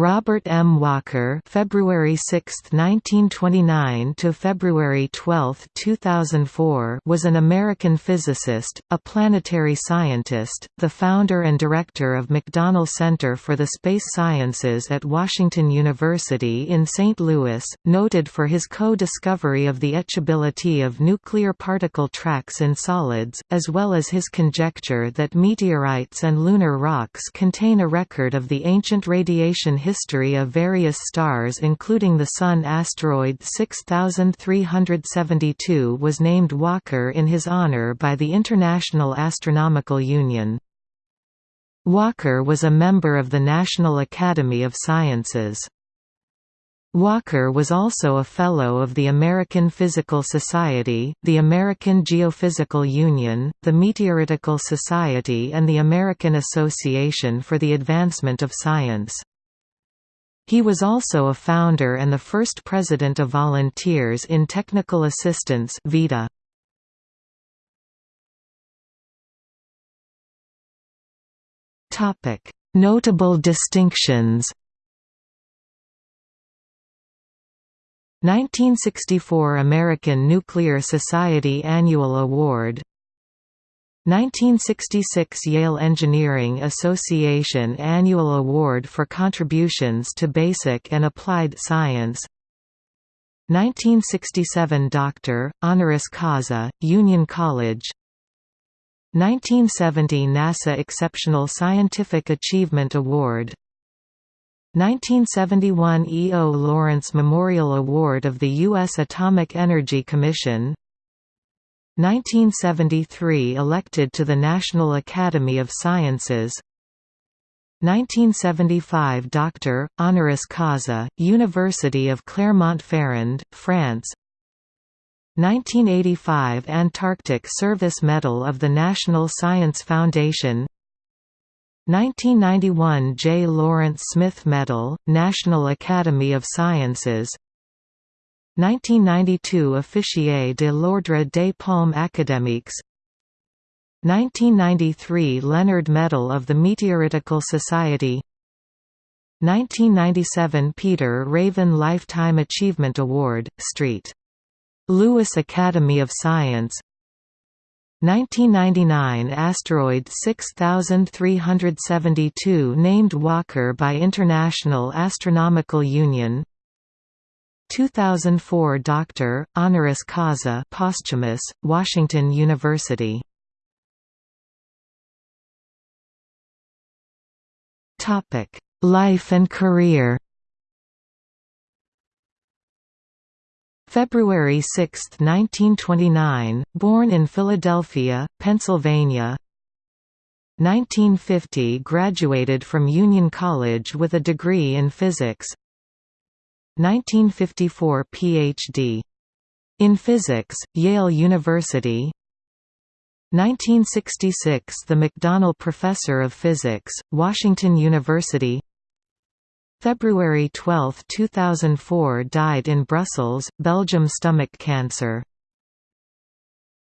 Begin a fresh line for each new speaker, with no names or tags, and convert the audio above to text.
Robert M. Walker (February 6, 1929 to February 12, 2004) was an American physicist, a planetary scientist, the founder and director of McDonnell Center for the Space Sciences at Washington University in St. Louis, noted for his co-discovery of the etchability of nuclear particle tracks in solids, as well as his conjecture that meteorites and lunar rocks contain a record of the ancient radiation history history of various stars including the Sun asteroid 6372 was named Walker in his honor by the International Astronomical Union. Walker was a member of the National Academy of Sciences. Walker was also a Fellow of the American Physical Society, the American Geophysical Union, the Meteoritical Society and the American Association for the Advancement of Science. He was also a founder and the first president of Volunteers in Technical Assistance VITA. Notable distinctions. 1964 American Nuclear Society Annual Award 1966 Yale Engineering Association Annual Award for Contributions to Basic and Applied Science 1967 Doctor, honoris causa, Union College 1970 NASA Exceptional Scientific Achievement Award 1971 E. O. Lawrence Memorial Award of the U.S. Atomic Energy Commission 1973 elected to the National Academy of Sciences. 1975 Doctor, honoris causa, University of Clermont-Ferrand, France. 1985 Antarctic Service Medal of the National Science Foundation. 1991 J. Lawrence Smith Medal, National Academy of Sciences 1992 Officier de l'Ordre des Palmes Académiques. 1993 Leonard Medal of the Meteoritical Society. 1997 Peter Raven Lifetime Achievement Award, St. Louis Academy of Science. 1999 Asteroid 6372 named Walker by International Astronomical Union 2004 Doctor, honoris causa posthumous, Washington University. Life and career. February 6, 1929, born in Philadelphia, Pennsylvania. 1950 graduated from Union College with a degree in physics 1954 Ph.D. in Physics, Yale University. 1966 – The McDonnell Professor of Physics, Washington University. February 12, 2004 died in Brussels, Belgium stomach cancer